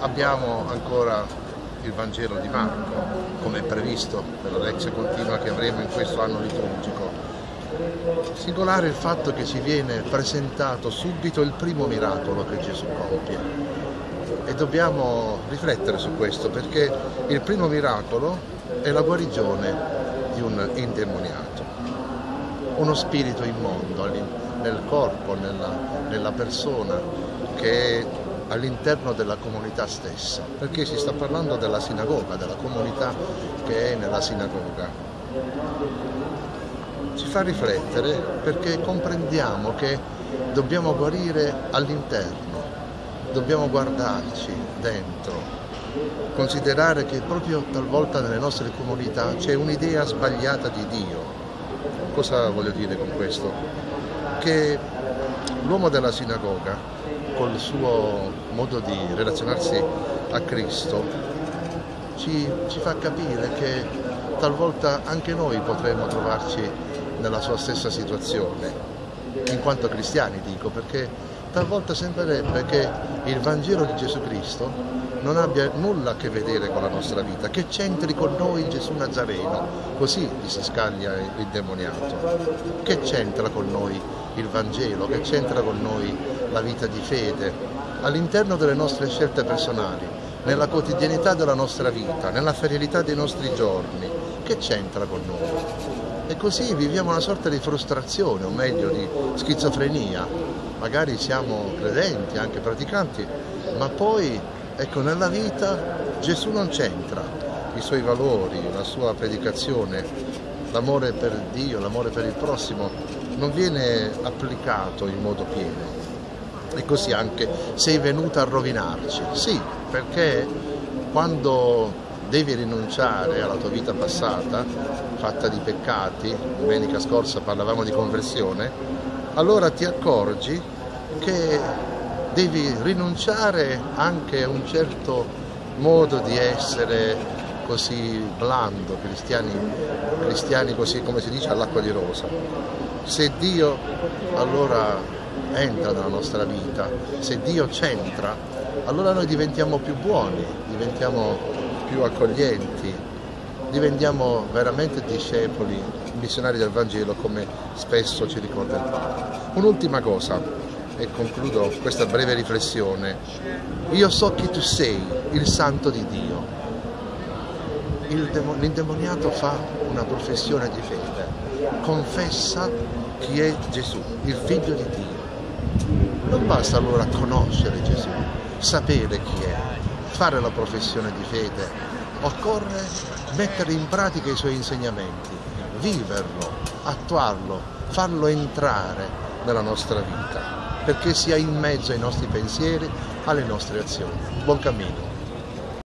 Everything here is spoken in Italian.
abbiamo ancora il Vangelo di Marco, come previsto per la lezione continua che avremo in questo anno liturgico. Singolare il fatto che ci viene presentato subito il primo miracolo che Gesù compie e dobbiamo riflettere su questo perché il primo miracolo è la guarigione di un indemoniato, uno spirito immondo nel corpo, nella, nella persona che è all'interno della comunità stessa, perché si sta parlando della sinagoga, della comunità che è nella sinagoga. Ci fa riflettere perché comprendiamo che dobbiamo guarire all'interno, dobbiamo guardarci dentro, considerare che proprio talvolta nelle nostre comunità c'è un'idea sbagliata di Dio. Cosa voglio dire con questo? Che l'uomo della sinagoga col suo modo di relazionarsi a Cristo ci, ci fa capire che talvolta anche noi potremmo trovarci nella sua stessa situazione, in quanto cristiani dico, perché talvolta sembrerebbe che il Vangelo di Gesù Cristo non abbia nulla a che vedere con la nostra vita, che c'entri con noi Gesù Nazareno, così gli si scaglia il demoniato, che c'entra con noi il Vangelo, che c'entra con noi la vita di fede, all'interno delle nostre scelte personali, nella quotidianità della nostra vita, nella ferialità dei nostri giorni, che c'entra con noi? E così viviamo una sorta di frustrazione, o meglio di schizofrenia. Magari siamo credenti, anche praticanti, ma poi ecco, nella vita Gesù non c'entra, i suoi valori, la sua predicazione, l'amore per Dio, l'amore per il prossimo non viene applicato in modo pieno. E così anche sei venuto a rovinarci. Sì, perché quando devi rinunciare alla tua vita passata, fatta di peccati, domenica scorsa parlavamo di conversione, allora ti accorgi che devi rinunciare anche a un certo modo di essere così blando, cristiani, cristiani così come si dice all'acqua di rosa. Se Dio allora entra nella nostra vita, se Dio c'entra, allora noi diventiamo più buoni, diventiamo più accoglienti, diventiamo veramente discepoli, missionari del Vangelo come spesso ci ricorda il Papa. Un'ultima cosa e concludo questa breve riflessione. Io so chi tu sei, il santo di Dio. L'indemoniato fa una professione di fede, confessa chi è Gesù, il figlio di Dio. Non basta allora conoscere Gesù, sapere chi è, fare la professione di fede, occorre mettere in pratica i suoi insegnamenti, viverlo, attuarlo, farlo entrare nella nostra vita, perché sia in mezzo ai nostri pensieri, alle nostre azioni. Buon cammino.